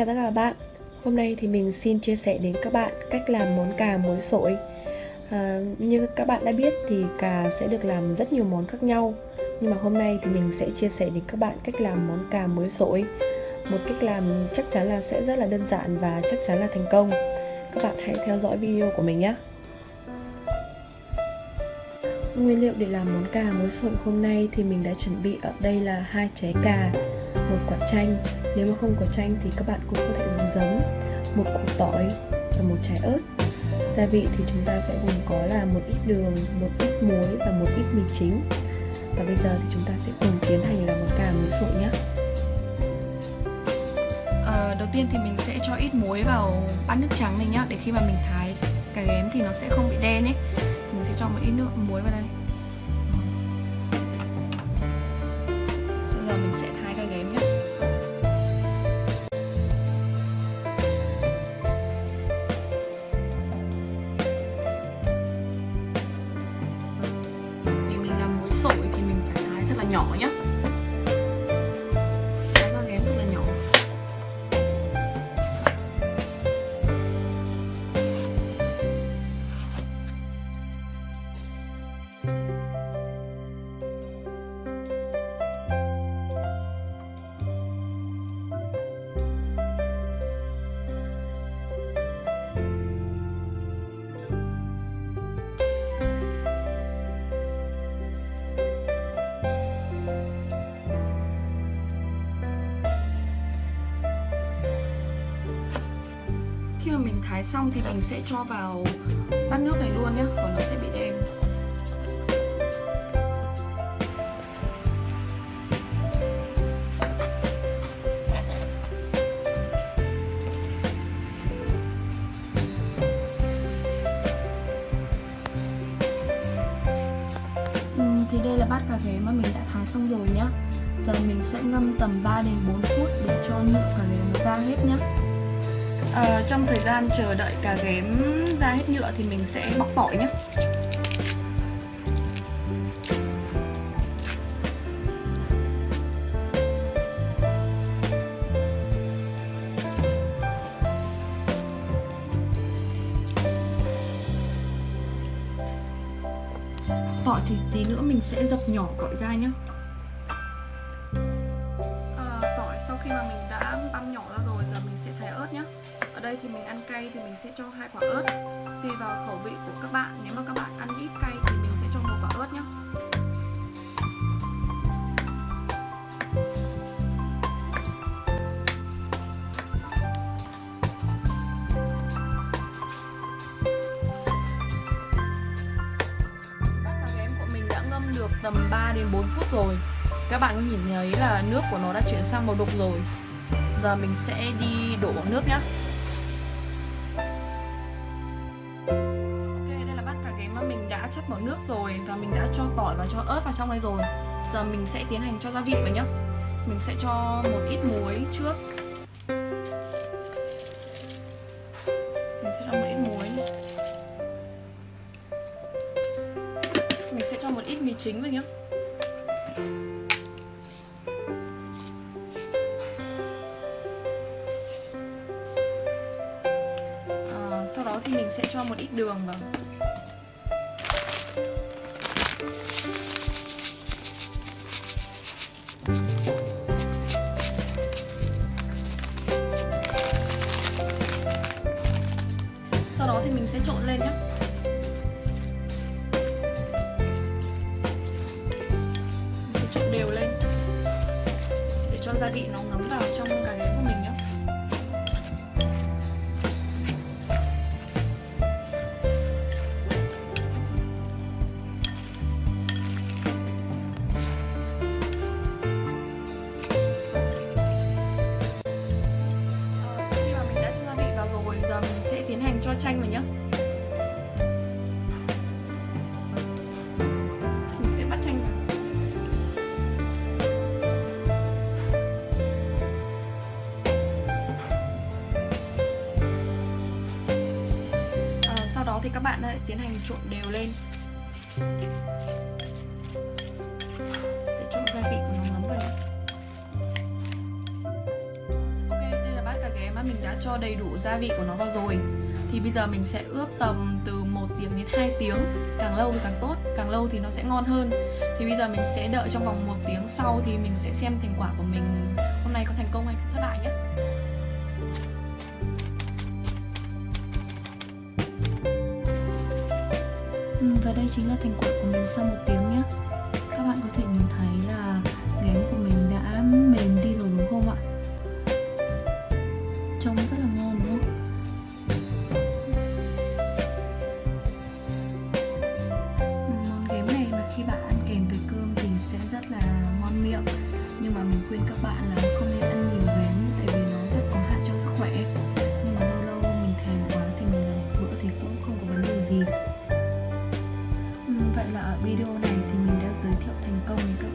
Chào tất cả các bạn. Hôm nay thì mình xin chia sẻ đến các bạn cách làm món cà muối sổi. À, Như các bạn đã biết thì cà sẽ được làm rất nhiều món khác nhau. Nhưng mà hôm nay thì mình sẽ chia sẻ đến các bạn cách làm món cà muối sổi. Một cách làm chắc chắn là sẽ rất là đơn giản và chắc chắn là thành công. Các bạn hãy theo dõi video của mình nhé. Nguyên liệu để làm món cà muối sổi hôm nay thì mình đã chuẩn bị ở đây là hai trái cà, một quả chanh. Nếu mà không có chanh thì các bạn cũng có thể dùng giấm, một củ tỏi và một trái ớt. Gia vị thì chúng ta sẽ gồm có là một ít đường, một ít muối và một ít mì chính. Và bây giờ thì chúng ta sẽ cùng tiến hành làm món cà muối sụn nhé. À, đầu tiên thì mình sẽ cho ít muối vào bát nước trắng này nhá để khi mà mình thái cà ghém thì nó sẽ không bị đen ấy mình sẽ cho một ít nước muối vào đây bây giờ mình sẽ nhỏ nhé thank you khi mà mình thái xong thì mình sẽ cho vào bát nước này luôn nhé còn nó sẽ bị đen. Ừ, thì đây là bát cà ghế mà mình đã thái xong rồi nhá. Giờ mình sẽ ngâm tầm 3 đến 4 phút để cho nhựa cà ghế nó ra hết nhá à, trong thời gian chờ đợi cà ghém ra hết nhựa thì mình sẽ bóc tỏi nhé. Tỏi thì tí nữa mình sẽ dập nhỏ tỏi ra nhé. Đây thì mình ăn cay thì mình sẽ cho hai quả ớt tùy vào khẩu vị của các bạn. Nếu mà các bạn ăn ít cay thì mình sẽ cho một quả ớt nhé bát cà của mình đã ngâm được tầm 3 đến 4 phút rồi. Các bạn có nhìn thấy là nước của nó đã chuyển sang màu đục rồi. Giờ mình sẽ đi đổ nước nhá. Nước rồi và mình đã cho tỏi và cho ớt vào trong đây rồi. Giờ mình sẽ tiến hành cho gia vị vào nhá. Mình sẽ cho một ít muối trước. Mình sẽ cho một ít muối mình sẽ cho một ít mì chính vào nhá. À, sau đó thì mình sẽ cho một ít đường vào. Thì mình sẽ trộn lên nhé mình sẽ trộn đều lên để cho gia vị nó ngấm vào trong cà đó thì các bạn lại tiến hành trộn đều lên. Để cho gia vị của nó ngấm vào. Nhé ok, đây là bát cà ghé mà mình đã cho đầy đủ gia vị của nó vào rồi. Thì bây giờ mình sẽ ướp tầm từ 1 tiếng đến 2 tiếng. Càng lâu thì càng tốt, càng lâu thì nó sẽ ngon hơn. Thì bây giờ mình sẽ đợi trong vòng một tiếng sau thì mình sẽ xem thành quả của mình. Hôm nay có thành công hay thất bại nhé. Ừ, và đây chính là thành quả của mình sau một tiếng nhé. Các bạn có thể nhìn thấy là ghém của mình đã mềm đi rồi đúng không ạ? Trông rất là ngon đúng không? Ừ, món ghém này mà khi bạn ăn kèm với cơm thì sẽ rất là ngon miệng. Nhưng mà mình khuyên các bạn là không nên ăn nhiều ghém tại vì nó rất có hại cho sức khỏe. Nhưng mà lâu lâu mình thèm quá thì mình làm một bữa thì cũng không có vấn đề gì vậy là ở video này thì mình đã giới thiệu thành công đến các